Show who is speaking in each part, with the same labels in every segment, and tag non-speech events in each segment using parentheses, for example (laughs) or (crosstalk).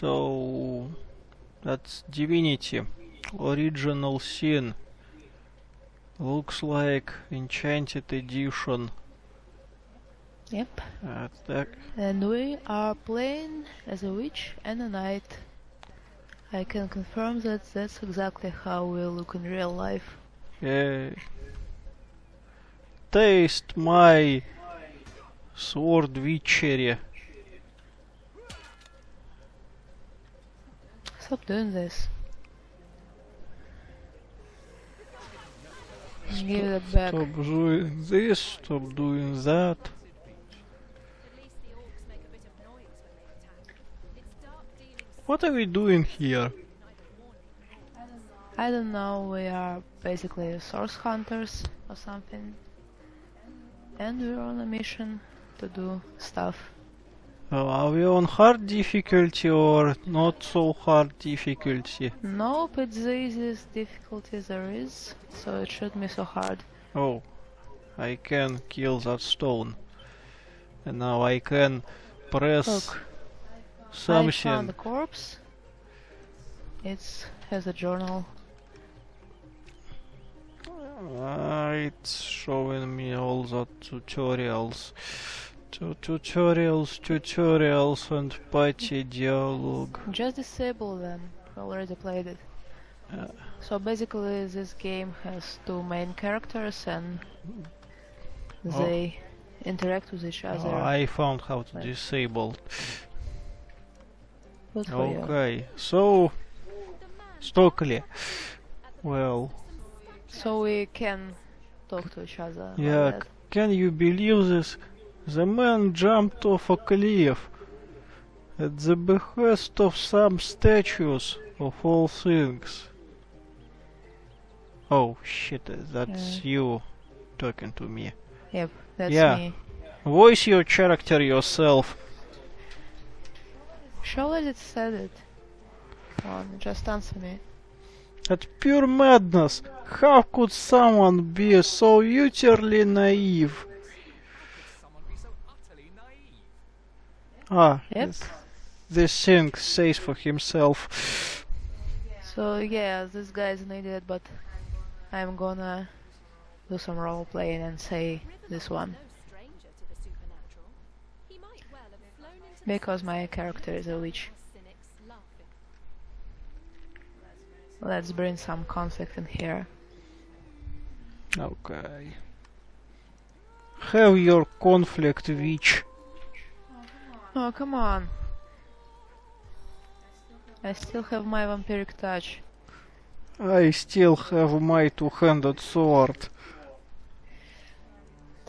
Speaker 1: So that's Divinity original sin. Looks like enchanted edition.
Speaker 2: Yep. And we are playing as a witch and a knight. I can confirm that that's exactly how we look in real life.
Speaker 1: uh, taste my sword witchery.
Speaker 2: Stop doing this. Give it back.
Speaker 1: Stop doing this, stop doing that. What are we doing here?
Speaker 2: I don't know, we are basically source hunters or something. And we're on a mission to do stuff.
Speaker 1: Uh, are we on hard difficulty or not so hard difficulty?
Speaker 2: Nope, it's the easiest difficulty there is, so it shouldn't be so hard.
Speaker 1: Oh, I can kill that stone. And now I can press
Speaker 2: Look, I
Speaker 1: something.
Speaker 2: found the corpse. It has a journal.
Speaker 1: Uh, it's showing me all the tutorials. Tu- tutorials, tutorials, and party dialogue.
Speaker 2: Just disable them. Already played it.
Speaker 1: Uh.
Speaker 2: So basically, this game has two main characters and
Speaker 1: Oh.
Speaker 2: they interact with each other.
Speaker 1: Oh, I found how to disable.
Speaker 2: You.
Speaker 1: Okay, so Stokely. Well,
Speaker 2: So we can talk to each other.
Speaker 1: yeah, can you believe this? The man jumped off a cliff at the behest of some statues of all things. Oh shit, that's you talking to me.
Speaker 2: Yep, that's
Speaker 1: Yeah.
Speaker 2: me.
Speaker 1: Voice your character yourself.
Speaker 2: Surely it said it. Come on, just answer me.
Speaker 1: That's pure madness. How could someone be so utterly naive? Ah,
Speaker 2: Yep.
Speaker 1: th- this thing says for himself.
Speaker 2: So yeah, this guy's an idiot, but I'm gonna do some role playing and say this one because my character is a witch. Let's bring some conflict in here.
Speaker 1: Okay. Have your conflict, witch.
Speaker 2: Oh come on! I still have my vampiric touch.
Speaker 1: I still have my two-handed sword.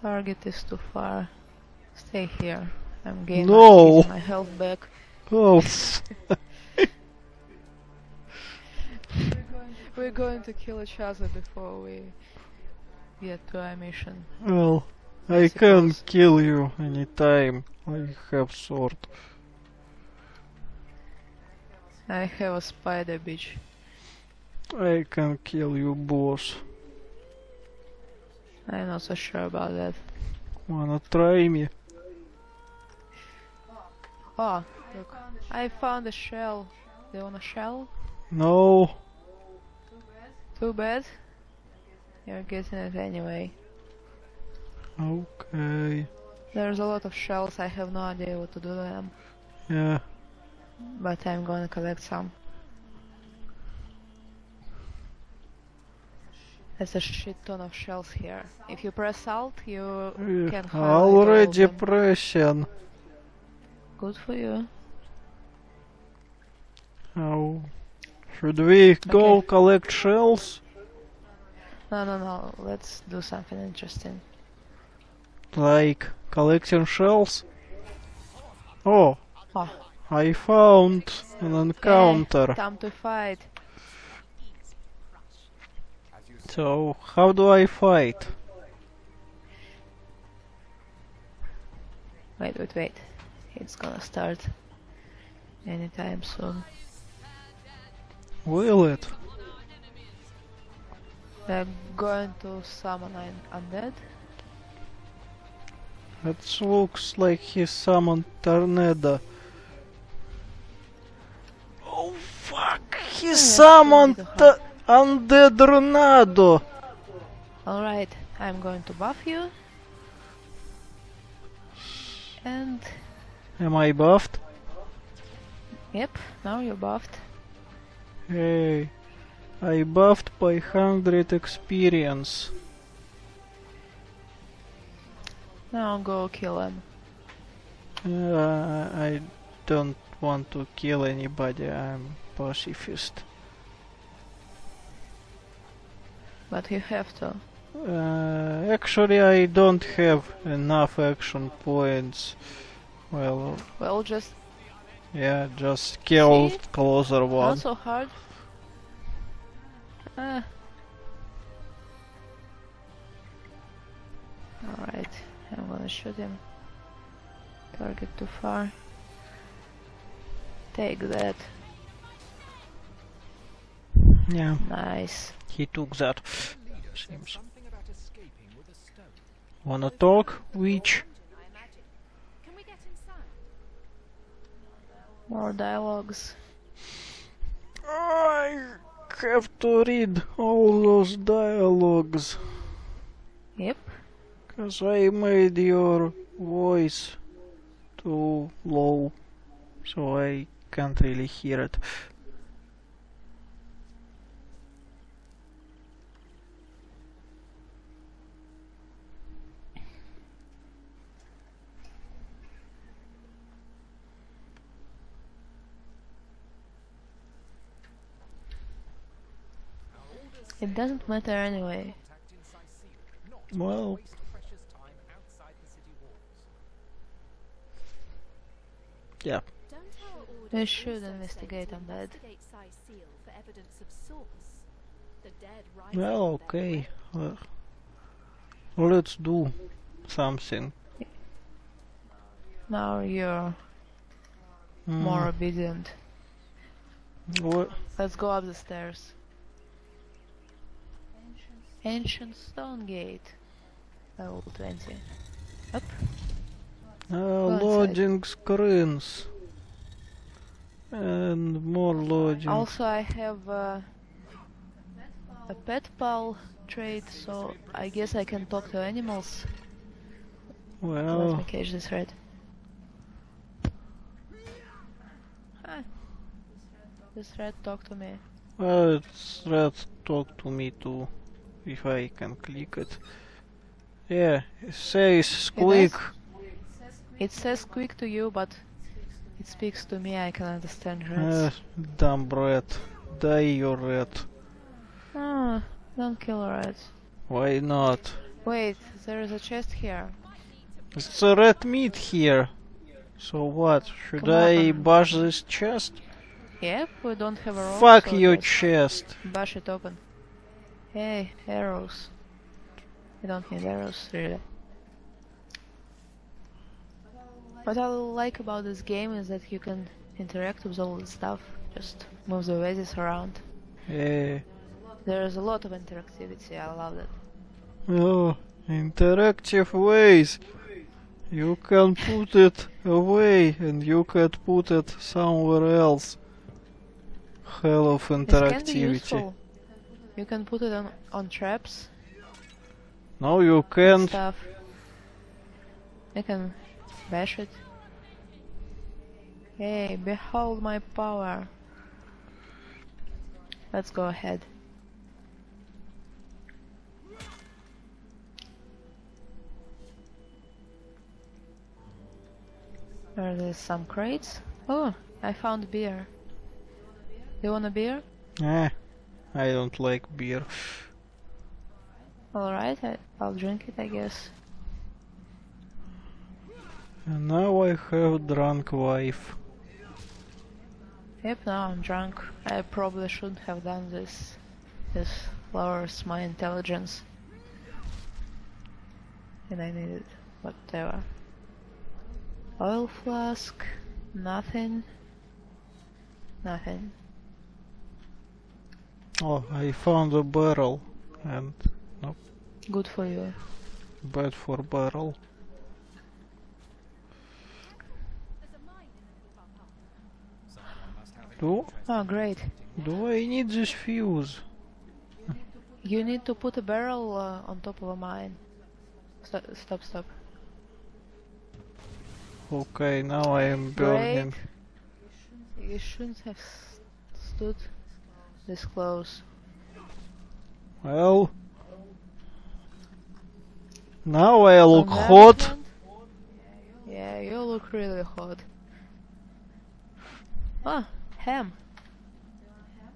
Speaker 2: Target is too far. Stay here. I'm gaining
Speaker 1: No.
Speaker 2: my health back.
Speaker 1: Oh, (laughs)
Speaker 2: We're going to kill each other before we get to our mission.
Speaker 1: well,
Speaker 2: I
Speaker 1: can kill you anytime. I have sword.
Speaker 2: I have a spider bitch.
Speaker 1: I can kill you, boss.
Speaker 2: I'm not so sure about that.
Speaker 1: Wanna try me?
Speaker 2: Oh, look. I found a shell. Do you want a shell?
Speaker 1: No.
Speaker 2: Too bad. You're getting it anyway.
Speaker 1: Okay.
Speaker 2: There's a lot of shells. I have no idea what to do with them.
Speaker 1: Yeah.
Speaker 2: But I'm gonna collect some. There's a shit ton of shells here. If you press alt, you
Speaker 1: Uh,
Speaker 2: can highlight all of
Speaker 1: Already pressing.
Speaker 2: Good for you.
Speaker 1: Oh. Should we go
Speaker 2: Okay.
Speaker 1: collect shells?
Speaker 2: No, no, no. Let's do something interesting.
Speaker 1: Like collecting shells? Oh.
Speaker 2: Oh.
Speaker 1: I found an encounter.
Speaker 2: Time to fight.
Speaker 1: So, how do I fight?
Speaker 2: Wait, wait, wait. It's gonna start anytime soon.
Speaker 1: Will it?
Speaker 2: We're going to summon an undead.
Speaker 1: It looks like he summoned Tornado. Oh fuck! He
Speaker 2: that's
Speaker 1: summoned
Speaker 2: pretty
Speaker 1: the undead Ronaldo.
Speaker 2: Alright, I'm going to buff you. And
Speaker 1: Am I buffed?
Speaker 2: yep, now you're buffed.
Speaker 1: Hey, I buffed by 100 experience.
Speaker 2: Now go kill him.
Speaker 1: Uh, I don't want to kill anybody, I'm pacifist.
Speaker 2: But you have to.
Speaker 1: Uh, actually, I don't have enough action points. Well,
Speaker 2: Well, just
Speaker 1: yeah, just kill
Speaker 2: See?
Speaker 1: closer one.
Speaker 2: not so hard. Ah. Alright, I'm gonna shoot him. Target too far. Take that.
Speaker 1: Yeah,
Speaker 2: Nice.
Speaker 1: he took that. Seems. Wanna talk? Which?
Speaker 3: Can we get inside?
Speaker 2: More dialogues.
Speaker 1: I have to read all those dialogues.
Speaker 2: Yep.
Speaker 1: Cause I made your voice too low, so I can't really hear it.
Speaker 2: It doesn't matter anyway.
Speaker 1: Well, yeah.
Speaker 3: Don't our orders
Speaker 2: We should investigate
Speaker 3: state
Speaker 2: on that.
Speaker 3: investigate Sai Seal for evidence of source? The dead rise
Speaker 1: Well, okay. Uh, let's do something.
Speaker 2: Now you're
Speaker 1: Hmm,
Speaker 2: more obedient.
Speaker 1: what?
Speaker 2: Let's go up the stairs. Ancient stone gate. Level 20. Up.
Speaker 1: Uh, loading screens. And more loading.
Speaker 2: Also, I have uh, a pet pal trait, so I guess I can talk to animals.
Speaker 1: Well, Let
Speaker 2: me catch this rat. Hi. This rat talk to me.
Speaker 1: well, it's let's talk to me too, if I can click it. Yeah, it says squeak.
Speaker 2: It says quick to you, but it speaks to me. I can understand
Speaker 1: Uh,
Speaker 2: rats.
Speaker 1: dumb rat. Die, you rat.
Speaker 2: Ah, don't kill rats.
Speaker 1: Why not?
Speaker 2: Wait, there is a chest here.
Speaker 1: It's a red meat here. So what? Should
Speaker 2: Come
Speaker 1: I
Speaker 2: on.
Speaker 1: bash this chest?
Speaker 2: Yep, we don't have a rope.
Speaker 1: Fuck
Speaker 2: so
Speaker 1: your chest.
Speaker 2: Bash it open. Hey, arrows. We don't need arrows, really. What I like about this game is that you can interact with all the stuff. Just move the vases around.
Speaker 1: Yeah.
Speaker 2: There is a lot of interactivity. I love that.
Speaker 1: Oh, interactive ways. You can put it away and you can put it somewhere else. Hell of
Speaker 2: This can be
Speaker 1: interactivity.
Speaker 2: You can put it on on traps
Speaker 1: No, you can't.
Speaker 2: stuff. You can bash it. Hey, behold my power. Let's go ahead. Are there some crates? Oh, I found beer. You want a beer?
Speaker 1: Eh, I don't like beer.
Speaker 2: Alright, I'll drink it, I guess.
Speaker 1: And now I have drunk wife.
Speaker 2: Yep, now I'm drunk. I probably shouldn't have done this. This lowers my intelligence. And I need it. Whatever. Oil flask. Nothing. Nothing.
Speaker 1: Oh, I found a barrel. And Nope.
Speaker 2: Good for you.
Speaker 1: bad for barrel.
Speaker 3: There's a mine in the middle of our path.
Speaker 1: Oh,
Speaker 2: Oh, great.
Speaker 1: Do I need this fuse?
Speaker 2: You need to put a barrel uh, on top of a mine. Stop, stop, stop.
Speaker 1: Okay, now I am burning.
Speaker 2: Break. You shouldn't have stood this close.
Speaker 1: Well. Now I look
Speaker 2: On
Speaker 1: hot.
Speaker 2: Yeah, you look really hot. Ah, ham.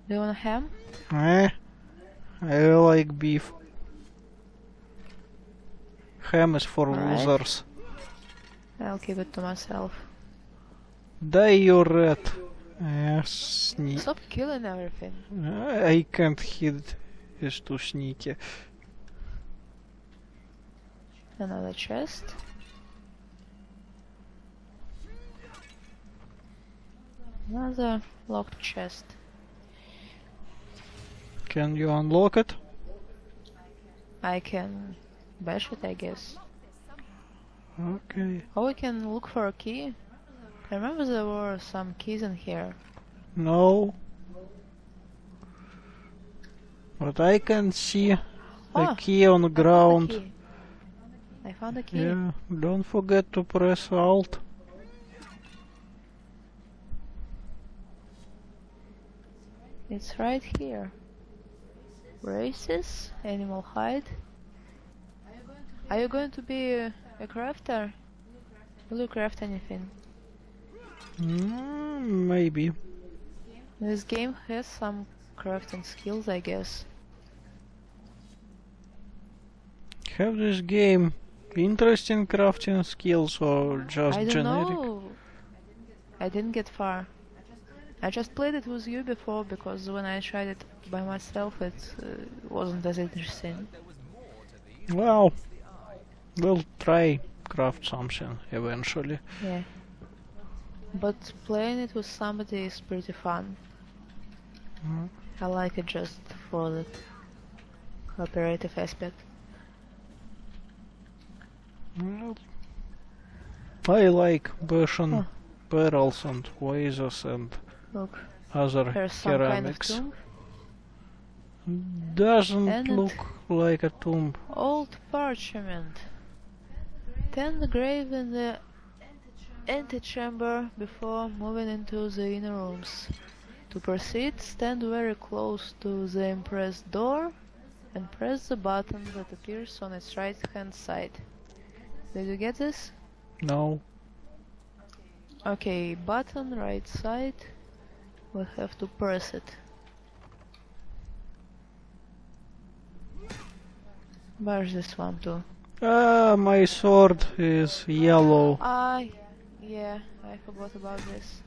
Speaker 2: Do you want a ham?
Speaker 1: Eh? I like beef. Ham is for losers.
Speaker 2: I'll keep it to myself.
Speaker 1: Die you rat. Sne-
Speaker 2: Stop killing everything.
Speaker 1: I can't hit. It's too sneaky.
Speaker 2: Another chest. Another locked chest.
Speaker 1: Can you unlock it?
Speaker 2: I can bash it, I guess.
Speaker 1: Okay.
Speaker 2: Or we can look for a key. I remember there were some keys in here.
Speaker 1: No. But I can see a
Speaker 2: Ah,
Speaker 1: key on the
Speaker 2: I found a
Speaker 1: ground.
Speaker 2: I found a key.
Speaker 1: Yeah, don't forget to press Alt.
Speaker 2: It's right here. Races, animal hide. Are you going to be a, a crafter? Will you craft anything?
Speaker 1: Mm, maybe.
Speaker 2: This game has some crafting skills, I guess.
Speaker 1: Have this game interesting crafting skills or just
Speaker 2: I don't
Speaker 1: generic?
Speaker 2: know. I didn't get far. I just played it with you before because when I tried it by myself, it uh, wasn't as interesting.
Speaker 1: Well, we'll try craft something eventually.
Speaker 2: Yeah. But playing it with somebody is pretty fun.
Speaker 1: Mm.
Speaker 2: I like it just for the cooperative aspect.
Speaker 1: Well, I like bashing
Speaker 2: Oh.
Speaker 1: barrels and vases and
Speaker 2: Look,
Speaker 1: other
Speaker 2: there's some kind of
Speaker 1: ceramics. Doesn't
Speaker 2: And
Speaker 1: look like a tomb.
Speaker 2: Old parchment. Tend the grave in the antechamber before moving into the inner rooms. To proceed, stand very close to the impressed door and press the button that appears on its right hand side. Did you get this?
Speaker 1: No.
Speaker 2: Okay, button right side. We have to press it. Where's this one too?
Speaker 1: Ah, my sword is yellow.
Speaker 2: Ah, yeah, I forgot about this.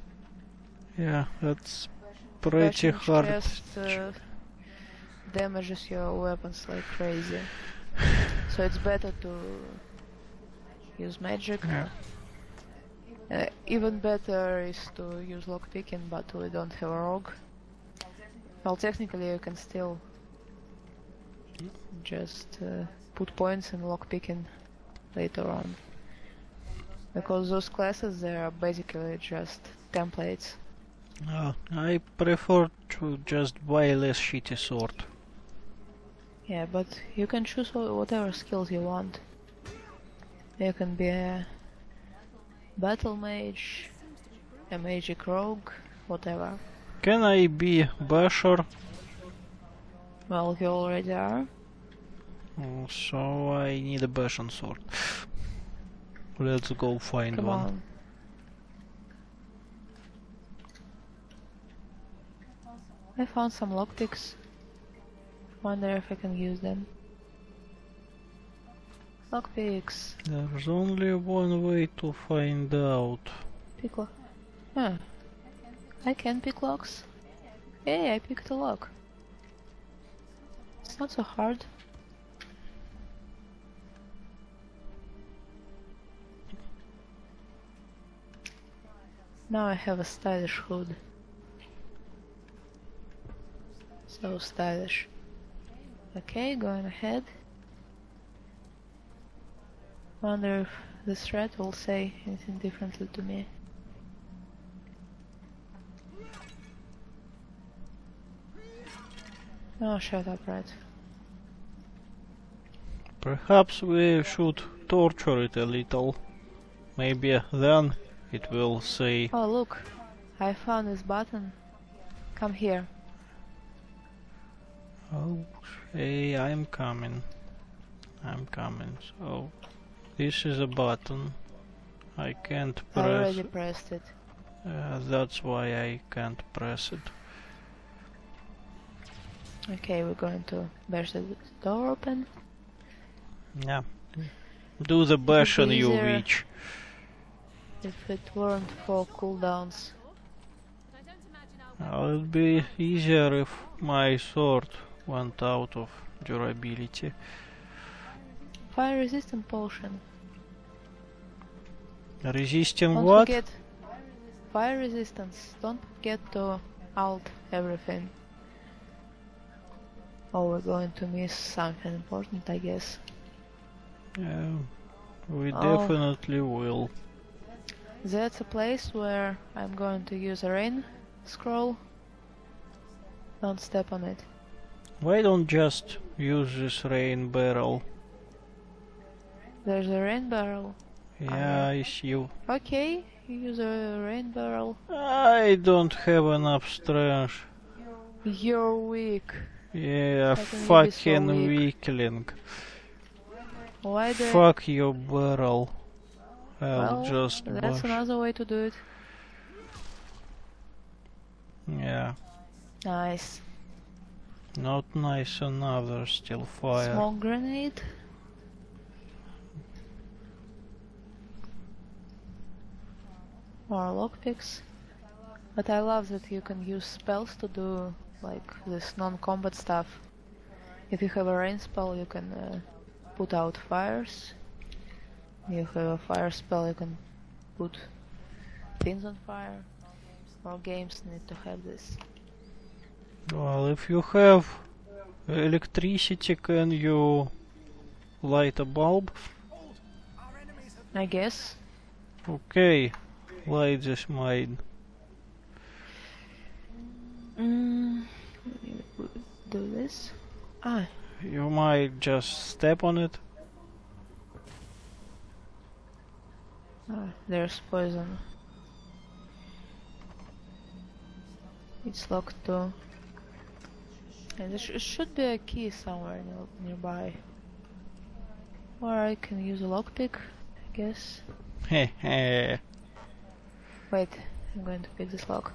Speaker 1: Yeah, that's pretty
Speaker 2: Bashing
Speaker 1: hard.
Speaker 2: chest, uh, damages your weapons like crazy. (sighs) so it's better to use magic.
Speaker 1: Yeah.
Speaker 2: Uh, even better is to use lockpicking, but we don't have a rogue. Well, technically you can still just uh, put points in lockpicking later on. Because those classes, they are basically just templates.
Speaker 1: Ah, I prefer to just buy a less shitty sword.
Speaker 2: Yeah, but you can choose whatever skills you want. You can be a battle mage, a magic rogue, whatever.
Speaker 1: Can I be basher?
Speaker 2: Well, you already are.
Speaker 1: Oh, So I need a bashing sword. Let's go find
Speaker 2: Come
Speaker 1: one.
Speaker 2: on. I found some lockpicks. Wonder if I can use them. Lockpicks.
Speaker 1: There's only one way to find out.
Speaker 2: Pick lock. Huh. Hmm. I can pick locks. Hey, I picked a lock. It's not so hard. Now I have a stylish hood. So stylish. Okay, going ahead. Wonder if this thread will say anything differently to me. Oh, shut up, Red.
Speaker 1: Perhaps we should torture it a little. Maybe then it will say,
Speaker 2: Oh, look. I found this button. Come here.
Speaker 1: Oh, hey, I'm coming. I'm coming. So, this is a button. I can't press.
Speaker 2: I already pressed it.
Speaker 1: Uh, that's why I can't press it.
Speaker 2: Okay, we're going to bash the door open.
Speaker 1: Yeah. Do the bash on you, witch.
Speaker 2: If it weren't for cooldowns.
Speaker 3: I don't imagine I'll
Speaker 1: Uh, It'd be easier if my sword went out of durability.
Speaker 2: Fire resistant potion.
Speaker 1: Resisting
Speaker 2: Don't
Speaker 1: what?
Speaker 2: forget fire resistance. Don't forget to alt everything. Oh, we're going to miss something important, I guess.
Speaker 1: Yeah, we
Speaker 2: Oh.
Speaker 1: definitely will.
Speaker 2: That's a place where I'm going to use a rain scroll. Don't step on it.
Speaker 1: Why don't just use this rain barrel?
Speaker 2: There's a rain barrel.
Speaker 1: Ah, yeah, I see you.
Speaker 2: Okay, you use a rain barrel.
Speaker 1: I don't have enough strength.
Speaker 2: You're weak.
Speaker 1: Yeah,
Speaker 2: How can you be so
Speaker 1: fucking
Speaker 2: weak?
Speaker 1: weakling.
Speaker 2: Why the?
Speaker 1: Fuck your barrel. I'll
Speaker 2: well,
Speaker 1: just
Speaker 2: that's
Speaker 1: bash.
Speaker 2: another way to do it.
Speaker 1: Yeah,
Speaker 2: Nice.
Speaker 1: not nice enough, still fire.
Speaker 2: Smoke grenade. Or lockpicks. But I love that you can use spells to do like this non-combat stuff. If you have a rain spell, you can uh, put out fires. You have a fire spell, you can put things on fire. All games need to have this.
Speaker 1: Well, if you have electricity, can you light a bulb?
Speaker 2: I guess.
Speaker 1: Okay, light this mine.
Speaker 2: Mm, do this. Ah,
Speaker 1: You might just step on it.
Speaker 2: ah, there's poison. It's locked too. And there sh- should be a key somewhere near- nearby. Or I can use a lockpick, I guess.
Speaker 1: Heh (laughs)
Speaker 2: Wait, I'm going to pick this lock.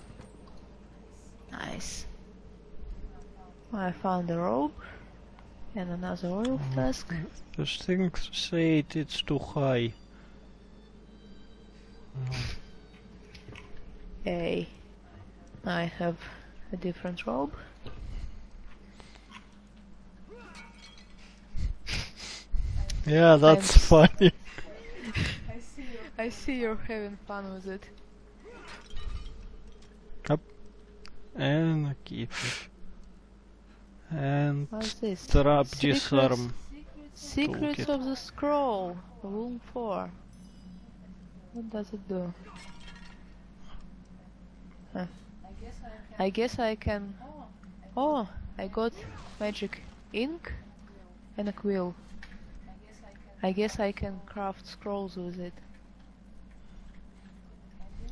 Speaker 2: Nice. I found a rope and another oil mm. flask.
Speaker 1: Those things say it's too high. Mm.
Speaker 2: Hey, I have a different robe.
Speaker 1: Yeah, that's
Speaker 2: Thanks.
Speaker 1: funny. (laughs)
Speaker 2: I see you're having fun with it.
Speaker 1: And a key. And
Speaker 2: What's this?
Speaker 1: trap
Speaker 2: Secrets-
Speaker 1: disarm.
Speaker 2: Secrets
Speaker 1: Toolkit.
Speaker 2: of the Scroll, Room 4. What does it do? Huh. I guess I can... Oh, I got magic ink and a quill. I guess I can craft scrolls with it.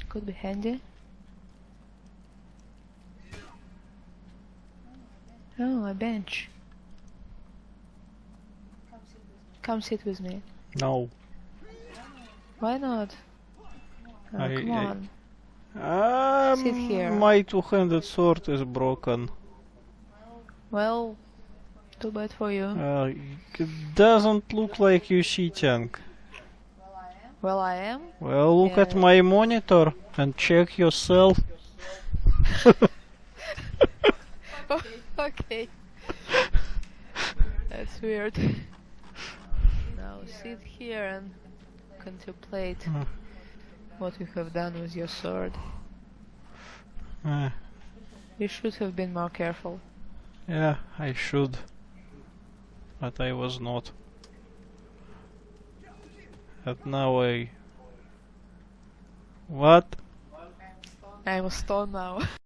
Speaker 2: Could be handy. Oh, a bench. Come sit with me.
Speaker 1: No.
Speaker 2: Why not? Oh,
Speaker 1: I-
Speaker 2: come
Speaker 1: I-
Speaker 2: on.
Speaker 1: Um,
Speaker 2: Sit here.
Speaker 1: My two-handed sword is broken.
Speaker 2: Well, too bad for you.
Speaker 1: Uh, it doesn't look like you cheating.
Speaker 2: Well, I am.
Speaker 1: Well, look at my monitor and check yourself. (laughs) (laughs) (laughs) (laughs)
Speaker 2: okay. That's weird. now sit here and contemplate
Speaker 1: Hmm.
Speaker 2: what you have done with your sword.
Speaker 1: Uh,
Speaker 2: You should have been more careful.
Speaker 1: yeah, I should. But I was not. And now I... What?
Speaker 2: I'm a stone now. (laughs)